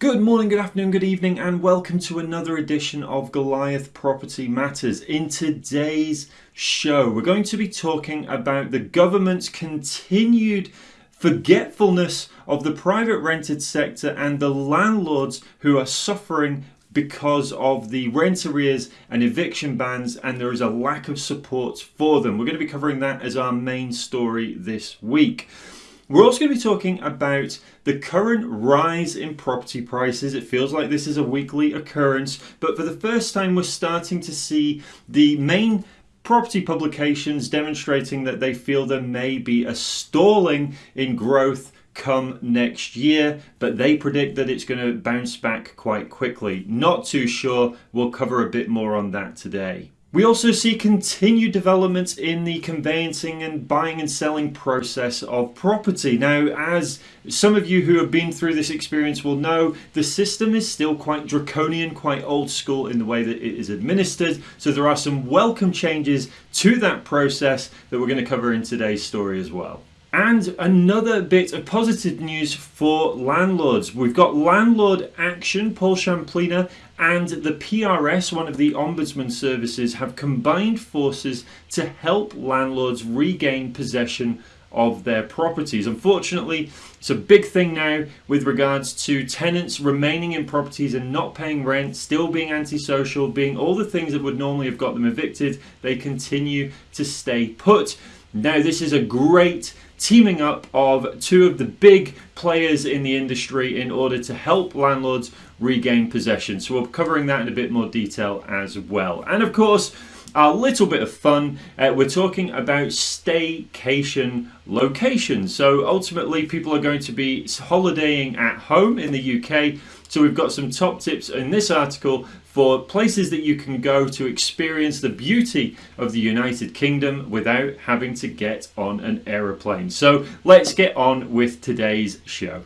Good morning, good afternoon, good evening, and welcome to another edition of Goliath Property Matters. In today's show, we're going to be talking about the government's continued forgetfulness of the private rented sector and the landlords who are suffering because of the rent arrears and eviction bans, and there is a lack of support for them. We're going to be covering that as our main story this week. We're also going to be talking about the current rise in property prices. It feels like this is a weekly occurrence, but for the first time, we're starting to see the main property publications demonstrating that they feel there may be a stalling in growth come next year, but they predict that it's going to bounce back quite quickly. Not too sure. We'll cover a bit more on that today. We also see continued developments in the conveyancing and buying and selling process of property. Now, as some of you who have been through this experience will know, the system is still quite draconian, quite old school in the way that it is administered. So there are some welcome changes to that process that we're going to cover in today's story as well. And another bit of positive news for landlords. We've got landlord action. Paul Shamplina and the PRS, one of the ombudsman services, have combined forces to help landlords regain possession of their properties. Unfortunately, it's a big thing now with regards to tenants remaining in properties and not paying rent, still being antisocial, being all the things that would normally have got them evicted. They continue to stay put. Now, this is a great teaming up of two of the big players in the industry in order to help landlords regain possession. So we're covering that in a bit more detail as well. And of course, a little bit of fun, uh, we're talking about staycation locations. So ultimately, people are going to be holidaying at home in the UK. So we've got some top tips in this article for places that you can go to experience the beauty of the United Kingdom without having to get on an aeroplane. So let's get on with today's show.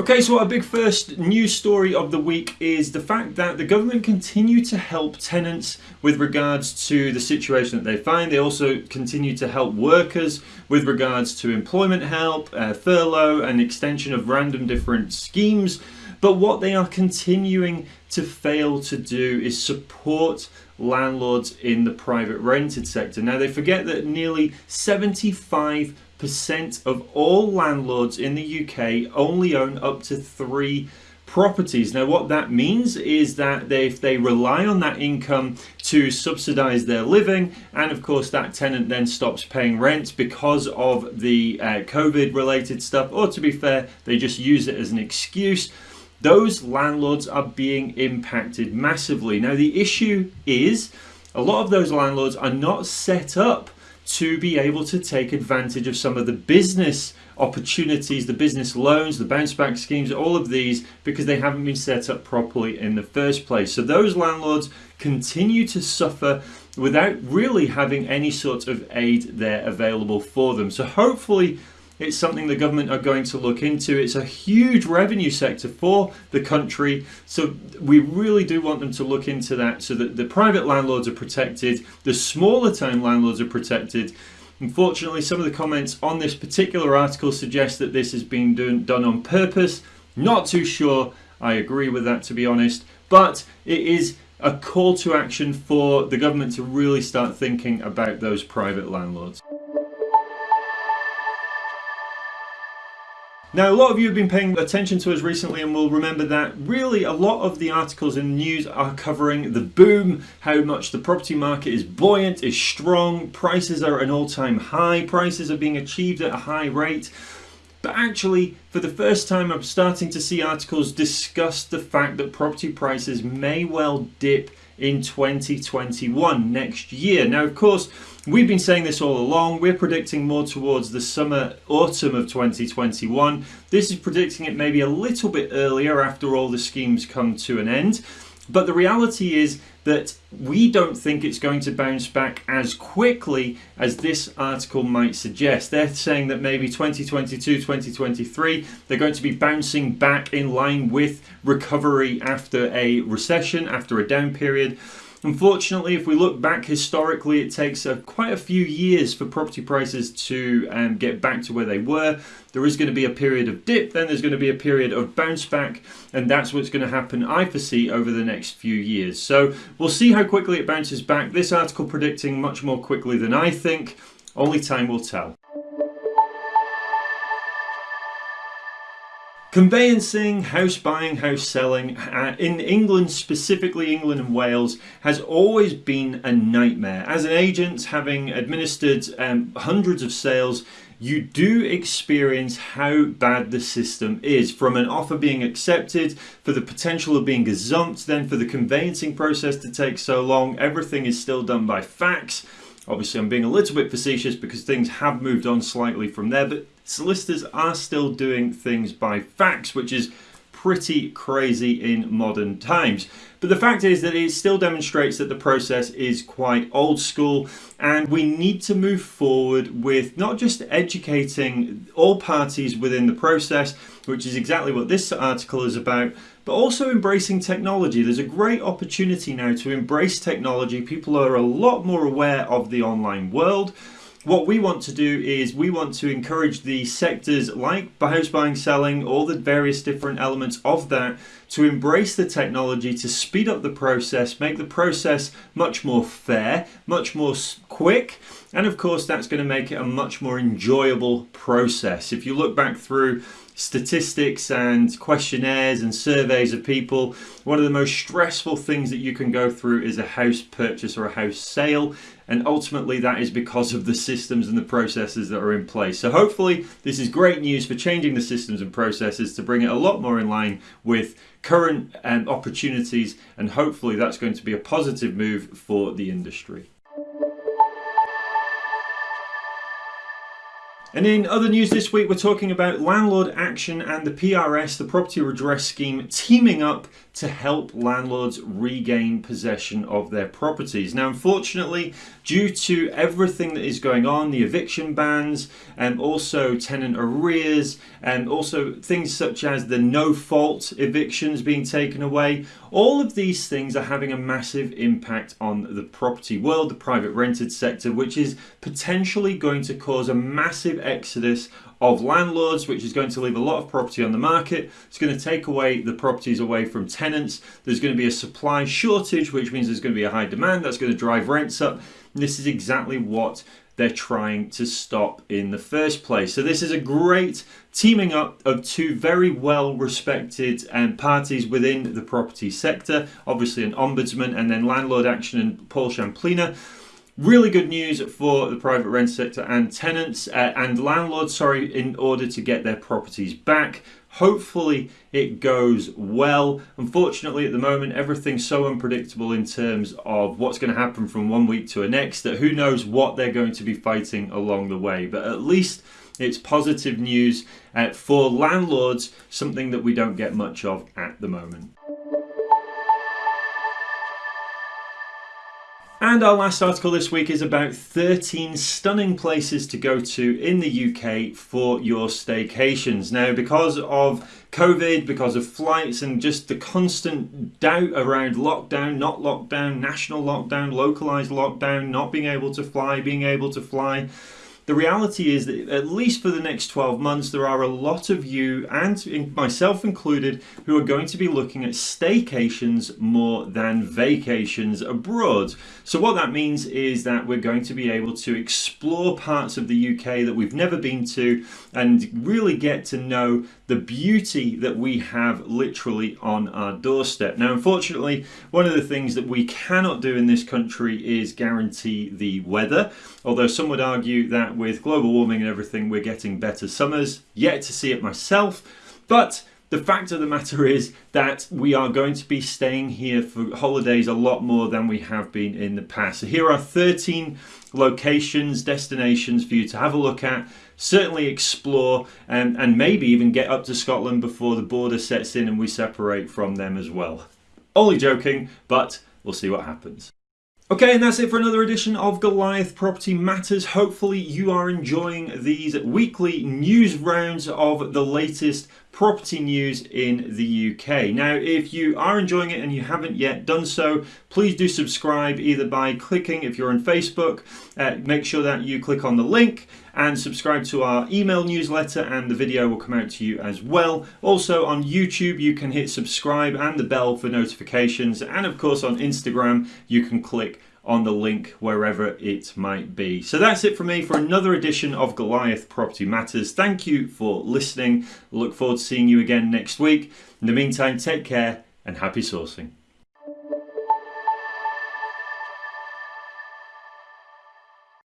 Okay, so our big first news story of the week is the fact that the government continue to help tenants with regards to the situation that they find. They also continue to help workers with regards to employment help, uh, furlough, and extension of random different schemes. But what they are continuing to fail to do is support landlords in the private rented sector. Now, they forget that nearly 75 percent of all landlords in the UK only own up to three properties. Now what that means is that they, if they rely on that income to subsidize their living and of course that tenant then stops paying rent because of the uh, COVID related stuff or to be fair they just use it as an excuse those landlords are being impacted massively. Now the issue is a lot of those landlords are not set up to be able to take advantage of some of the business opportunities, the business loans, the bounce back schemes, all of these because they haven't been set up properly in the first place. So those landlords continue to suffer without really having any sort of aid there available for them. So hopefully it's something the government are going to look into. It's a huge revenue sector for the country. So we really do want them to look into that so that the private landlords are protected, the smaller town landlords are protected. Unfortunately, some of the comments on this particular article suggest that this is being done, done on purpose. Not too sure I agree with that, to be honest. But it is a call to action for the government to really start thinking about those private landlords. Now, a lot of you have been paying attention to us recently and will remember that really a lot of the articles in the news are covering the boom, how much the property market is buoyant, is strong, prices are at an all-time high, prices are being achieved at a high rate. But actually, for the first time, I'm starting to see articles discuss the fact that property prices may well dip in 2021 next year. Now, of course, we've been saying this all along. We're predicting more towards the summer, autumn of 2021. This is predicting it maybe a little bit earlier after all the schemes come to an end. But the reality is that we don't think it's going to bounce back as quickly as this article might suggest. They're saying that maybe 2022, 2023, they're going to be bouncing back in line with recovery after a recession, after a down period. Unfortunately, if we look back historically, it takes a, quite a few years for property prices to um, get back to where they were. There is going to be a period of dip, then there's going to be a period of bounce back, and that's what's going to happen, I foresee, over the next few years. So we'll see how quickly it bounces back. This article predicting much more quickly than I think. Only time will tell. Conveyancing, house buying, house selling uh, in England, specifically England and Wales, has always been a nightmare. As an agent, having administered um, hundreds of sales, you do experience how bad the system is. From an offer being accepted, for the potential of being gazumped, then for the conveyancing process to take so long, everything is still done by fax. Obviously, I'm being a little bit facetious because things have moved on slightly from there, but solicitors are still doing things by fax, which is pretty crazy in modern times. But the fact is that it still demonstrates that the process is quite old school and we need to move forward with not just educating all parties within the process, which is exactly what this article is about, but also embracing technology. There's a great opportunity now to embrace technology. People are a lot more aware of the online world what we want to do is we want to encourage the sectors like house buying, selling, all the various different elements of that to embrace the technology to speed up the process, make the process much more fair, much more quick, and of course that's going to make it a much more enjoyable process. If you look back through statistics and questionnaires and surveys of people, one of the most stressful things that you can go through is a house purchase or a house sale. And ultimately that is because of the systems and the processes that are in place. So hopefully this is great news for changing the systems and processes to bring it a lot more in line with current um, opportunities. And hopefully that's going to be a positive move for the industry. And in other news this week, we're talking about Landlord Action and the PRS, the Property Redress Scheme, teaming up to help landlords regain possession of their properties. Now, unfortunately, due to everything that is going on, the eviction bans, and also tenant arrears, and also things such as the no fault evictions being taken away, all of these things are having a massive impact on the property world, the private rented sector, which is potentially going to cause a massive exodus of landlords, which is going to leave a lot of property on the market. It's going to take away the properties away from tenants. There's going to be a supply shortage, which means there's going to be a high demand. That's going to drive rents up. And this is exactly what they're trying to stop in the first place. So this is a great teaming up of two very well respected um, parties within the property sector, obviously an ombudsman and then landlord action and Paul Shamplina. Really good news for the private rent sector and tenants uh, and landlords, sorry, in order to get their properties back. Hopefully it goes well. Unfortunately, at the moment, everything's so unpredictable in terms of what's going to happen from one week to the next that who knows what they're going to be fighting along the way. But at least it's positive news uh, for landlords, something that we don't get much of at the moment. And our last article this week is about 13 stunning places to go to in the UK for your staycations. Now, because of COVID, because of flights, and just the constant doubt around lockdown, not lockdown, national lockdown, localized lockdown, not being able to fly, being able to fly, the reality is that at least for the next 12 months, there are a lot of you, and myself included, who are going to be looking at staycations more than vacations abroad. So what that means is that we're going to be able to explore parts of the UK that we've never been to and really get to know the beauty that we have literally on our doorstep. Now, unfortunately, one of the things that we cannot do in this country is guarantee the weather, although some would argue that with global warming and everything, we're getting better summers. Yet to see it myself, but the fact of the matter is that we are going to be staying here for holidays a lot more than we have been in the past. So here are 13 locations, destinations for you to have a look at, certainly explore, and, and maybe even get up to Scotland before the border sets in and we separate from them as well. Only joking, but we'll see what happens. Okay, and that's it for another edition of Goliath Property Matters. Hopefully you are enjoying these weekly news rounds of the latest property news in the UK. Now, if you are enjoying it and you haven't yet done so, please do subscribe either by clicking, if you're on Facebook, uh, make sure that you click on the link and subscribe to our email newsletter and the video will come out to you as well. Also on YouTube, you can hit subscribe and the bell for notifications. And of course on Instagram, you can click on the link wherever it might be. So that's it for me for another edition of Goliath Property Matters. Thank you for listening. Look forward to seeing you again next week. In the meantime, take care and happy sourcing.